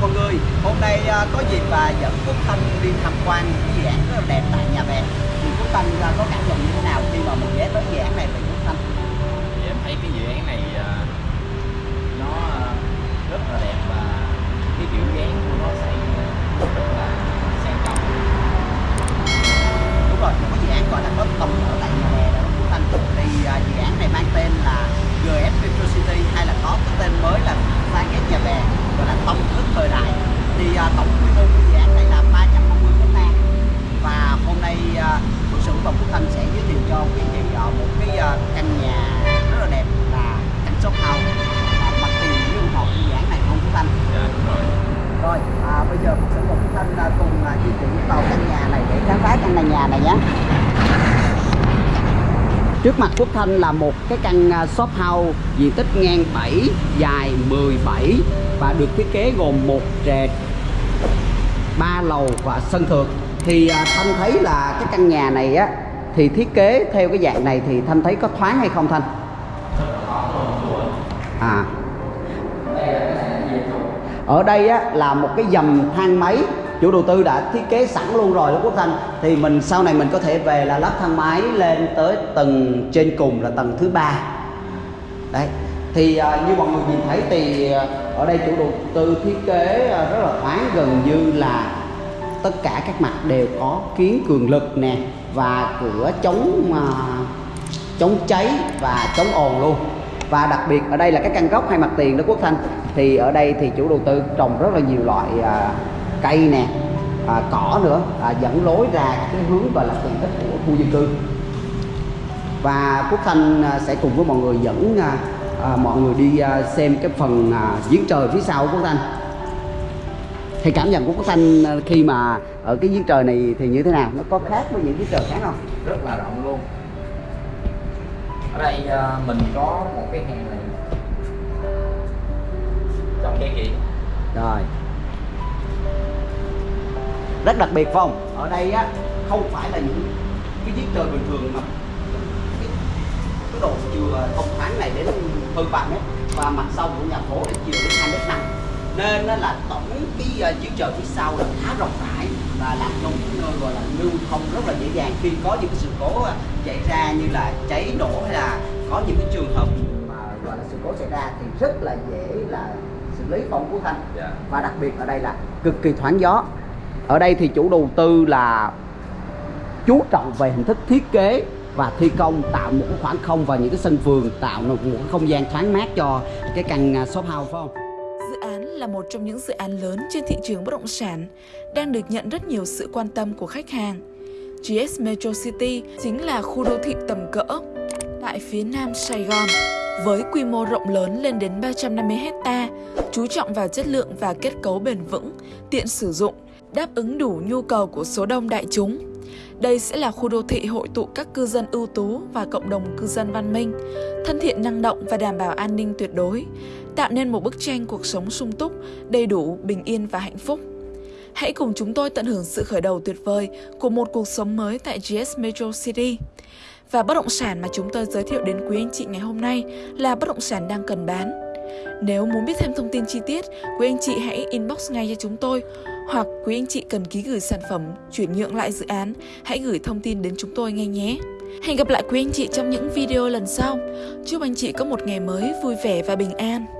mọi người. Hôm nay à, có dịp và dẫn Quốc Thanh đi tham quan cái dự án rất là đẹp tại nhà bè. Thì Quốc Thanh à, có cảm nhận như thế nào? Thì à, tổng quy mô của dự án này là 350 hecta. Và hôm nay à, Phước Sửu và Phúc Thanh sẽ giới thiệu cho quý vị một cái à, căn nhà rất là đẹp là căn shop house. Mặt tiền một của dự án này không Phúc Thanh. Dạ đúng rồi. Rồi à, bây giờ Phước Sửu và Phúc Thanh cùng di chuyển vào căn nhà này để khám phá căn nhà này nhé. Trước mặt Phúc Thanh là một cái căn shop house diện tích ngang 7, dài 17 và được thiết kế gồm một trệt, ba lầu và sân thượng. Thì à, Thanh thấy là cái căn nhà này á thì thiết kế theo cái dạng này thì Thanh thấy có thoáng hay không Thanh? À. Ở đây á là một cái dầm thang máy chủ đầu tư đã thiết kế sẵn luôn rồi đó Quốc Thanh thì mình sau này mình có thể về là lắp thang máy lên tới tầng trên cùng là tầng thứ ba đấy thì à, như mọi người nhìn thấy thì à, ở đây chủ đầu tư thiết kế à, rất là thoáng gần như là tất cả các mặt đều có kiến cường lực nè và cửa chống à, chống cháy và chống ồn luôn. Và đặc biệt ở đây là cái căn góc hai mặt tiền đó Quốc Thanh thì ở đây thì chủ đầu tư trồng rất là nhiều loại à, cây nè à, cỏ nữa à, dẫn lối ra cái hướng gọi là tiện ích của khu dân cư. Và Quốc Thanh à, sẽ cùng với mọi người dẫn à, à, mọi người đi à, xem cái phần à, giếng trời phía sau của Quốc Thanh thì cảm nhận của Quốc Thanh à, khi mà ở cái giếng trời này thì như thế nào? Nó có khác với những giếng trời khác không? Rất là rộng luôn. Ở đây à, mình có một cái hang này. Trong cái kỹ rồi. Rất đặc biệt không? Ở đây á không phải là những cái giếng trời bình thường mà cái, cái độ chiều thông thoáng này đến hơn 3 mét. Và mặt sông của nhà phố là chiều đến 2 mét năm nên nó là tổng cái uh, giếng trời phía sau là khá rộng rãi và làm cho một nơi gọi là lưu thông rất là dễ dàng. Khi có những cái sự cố uh, xảy ra như là cháy nổ hay là có những cái trường hợp mà gọi là sự cố xảy ra thì rất là dễ là xử lý không của thanh. Dạ. Và đặc biệt ở đây là cực kỳ thoáng gió. Ở đây thì chủ đầu tư là chú trọng về hình thức thiết kế và thi công tạo một khoảng không và những cái sân vườn tạo một không gian thoáng mát cho cái căn à, shop house phải không là một trong những dự án lớn trên thị trường bất động sản, đang được nhận rất nhiều sự quan tâm của khách hàng. GS Metro City chính là khu đô thị tầm cỡ tại phía nam Sài Gòn với quy mô rộng lớn lên đến 350 hecta, chú trọng vào chất lượng và kết cấu bền vững, tiện sử dụng, đáp ứng đủ nhu cầu của số đông đại chúng. Đây sẽ là khu đô thị hội tụ các cư dân ưu tú và cộng đồng cư dân văn minh, thân thiện năng động và đảm bảo an ninh tuyệt đối, tạo nên một bức tranh cuộc sống sung túc, đầy đủ, bình yên và hạnh phúc. Hãy cùng chúng tôi tận hưởng sự khởi đầu tuyệt vời của một cuộc sống mới tại GS Metro City. Và bất động sản mà chúng tôi giới thiệu đến quý anh chị ngày hôm nay là bất động sản đang cần bán. Nếu muốn biết thêm thông tin chi tiết, quý anh chị hãy inbox ngay cho chúng tôi hoặc quý anh chị cần ký gửi sản phẩm, chuyển nhượng lại dự án, hãy gửi thông tin đến chúng tôi ngay nhé. Hẹn gặp lại quý anh chị trong những video lần sau. Chúc anh chị có một ngày mới vui vẻ và bình an.